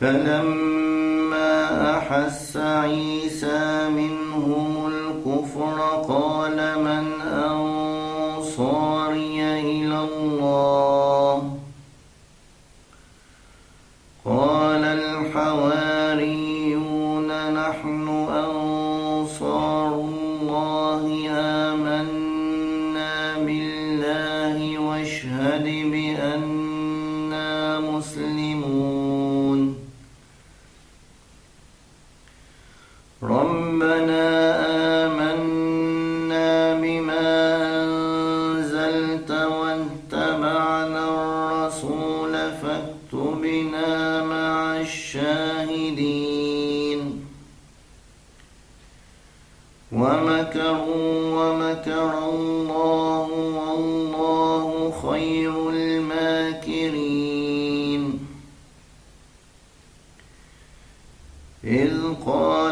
فلما أحس عيسى منهم الكفر قال من أنصاري إلى الله ربنا آمنا بما أنزلت واتبعنا الرسول فاكتبنا مع الشاهدين. ومكروا ومكر الله والله خير الماكرين. إذ قال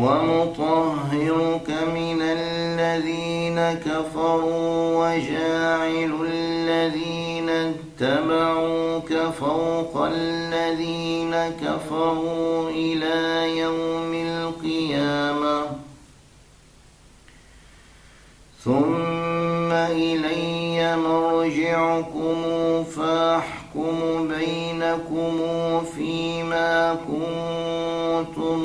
ومطهرك من الذين كفروا وجاعل الذين اتبعوك فوق الذين كفروا إلى يوم القيامة ثم إلي مرجعكم فأحكم بينكم فيما كنتم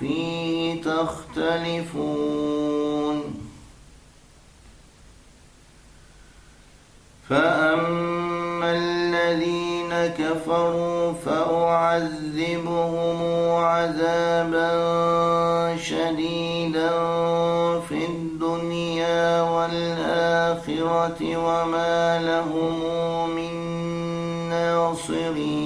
فيه تختلفون. فأما الذين كفروا فأعذبهم عذابا شديدا في الدنيا والآخرة وما لهم من ناصرين.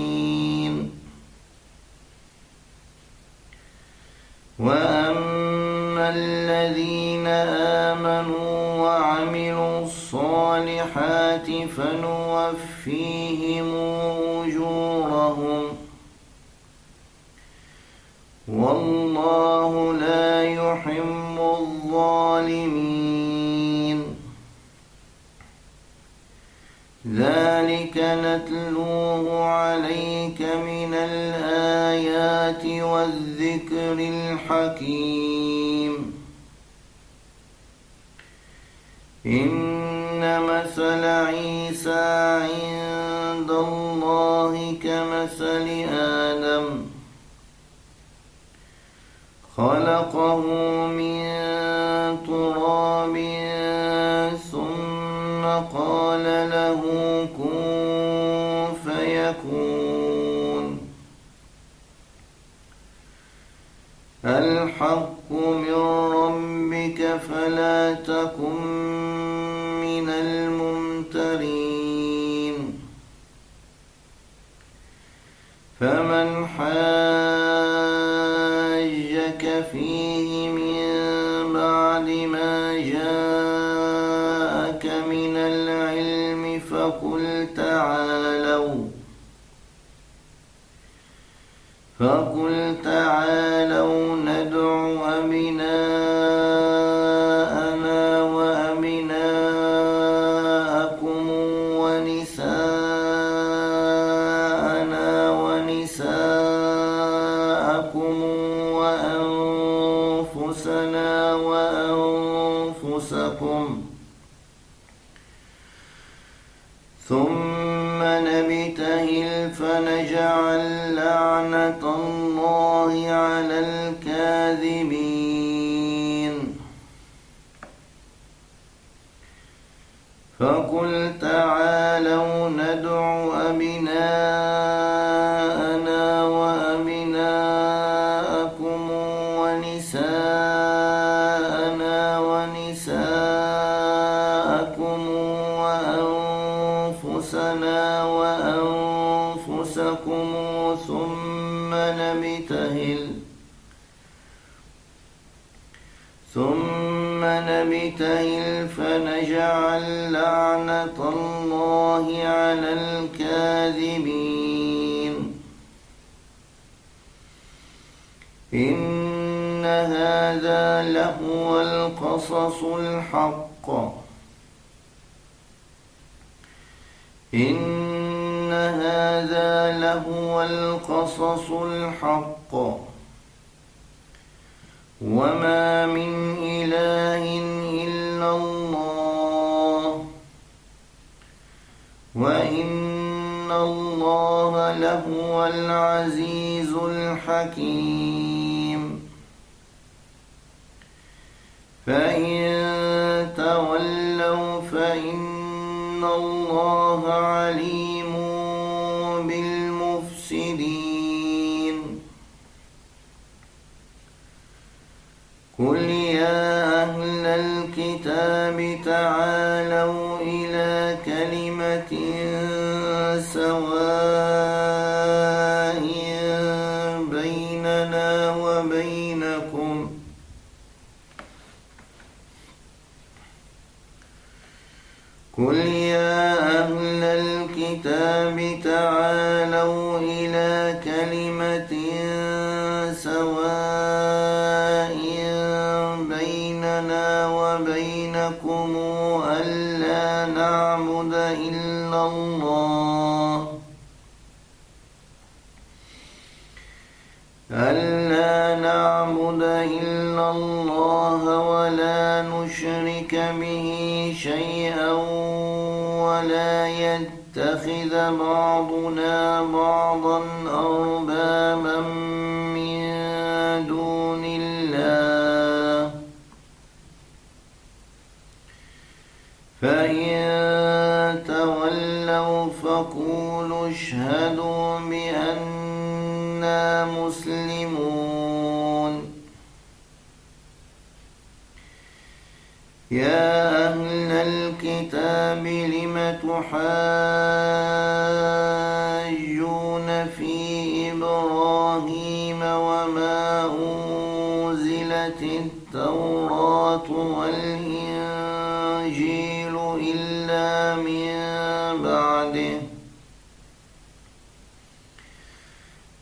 وأما الذين آمنوا وعملوا الصالحات فنوفيهم أجورهم والله لا يحب الظالمين ذلك نتلوه الحكيم إن مثل عيسى عند الله كمثل آدم. خلقه الحق من ربك فلا تكن من الممترين. فمن حاجك فيه من بعد ما جاءك من العلم فقل تعالوا. فقل تعالوا نبتهل فنجعل لعنة الله على الكاذبين. فقل تعالوا ندع أبناءنا وأبناءكم ونساءنا ونساءكم نبتهل فنجعل لعنة الله على الكاذبين. إن هذا لهو القصص الحق. إن هذا لهو القصص الحق. وما من إله وإن الله لهو العزيز الحكيم فإن تولوا فإن الله عليم بالمفسدين قل يا أهل الكتاب تعالوا كلمة سواء بيننا وبينكم ألا نعبد إلا الله. ألا نعبد إلا الله ولا نشرك به شيئا ولا يتخذ بعضنا بعضا أربابا من دون الله. فإن تولوا فقولوا اشهدوا بأننا مسلمون. يا الكتاب لم تحاجون في إبراهيم وما أنزلت التوراة والإنجيل إلا من بعده.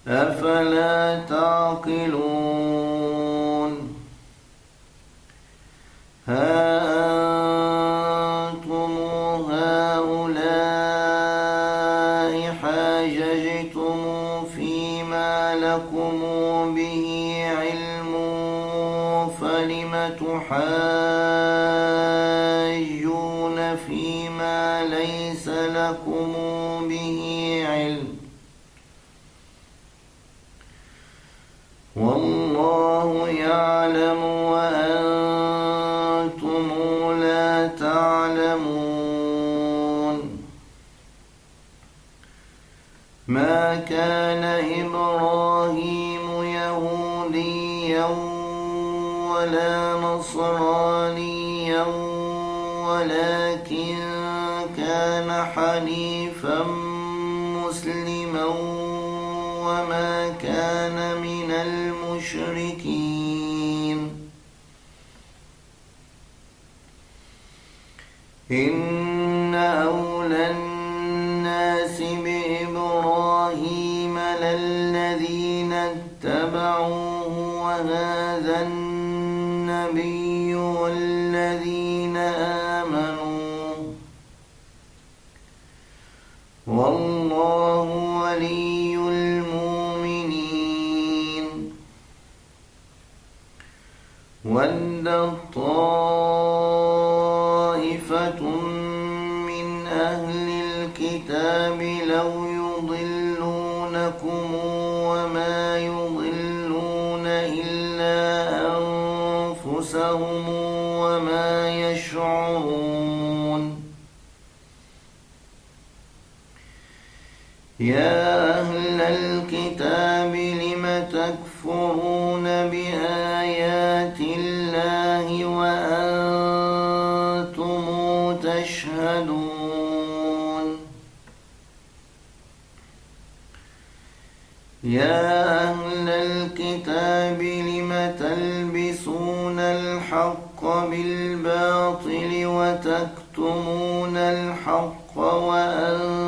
أفلا تعقلون؟ فيما ليس لكم به علم. والله يعلم وأنتم لا تعلمون. ما كان إبراهيم يهوديا ولا نصرانيا ولكن كان حنيفا مسلما وما كان من المشركين. إن أولى الناس بإبراهيم للذين اتبعوه وهذا النبي والذين من أهل الكتاب لو يضلونكم وما يضلون إلا أنفسهم وما يشعرون. يا أهل الكتاب لم تكفرون بآيات وتكتمون الحق وأنتم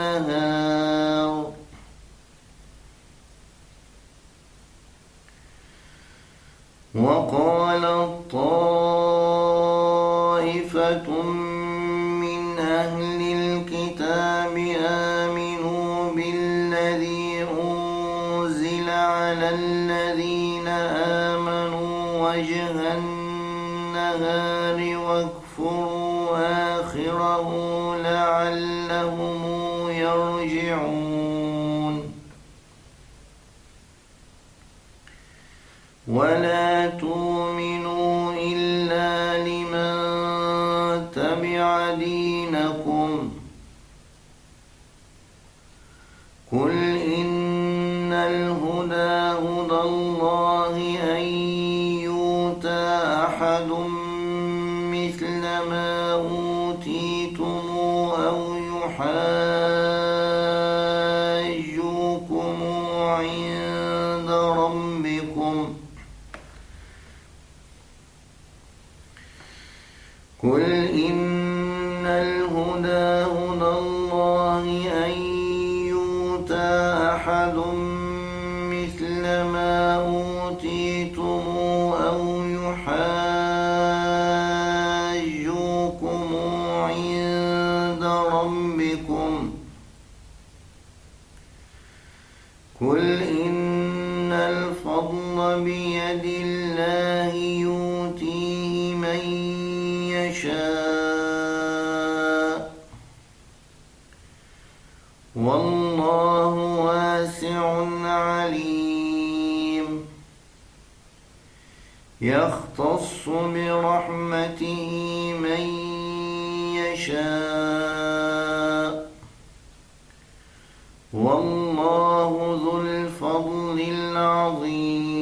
النهار. وقال الطائفة من أهل الكتاب آمنوا بالذي أنزل على الذين آمنوا وجه النهار واكفروا آخره لعلهم ولا تؤمنوا إلا لمن تبع دينكم قل إن الهدى هدى الله أن يؤتى أحد الهدى هدى الله أن يؤتى أحد مثل ما أوتيتم أو يحاجوكم عند ربكم. قل إن الفضل بيد الله يؤتيه يختص برحمته من يشاء. والله ذو الفضل العظيم.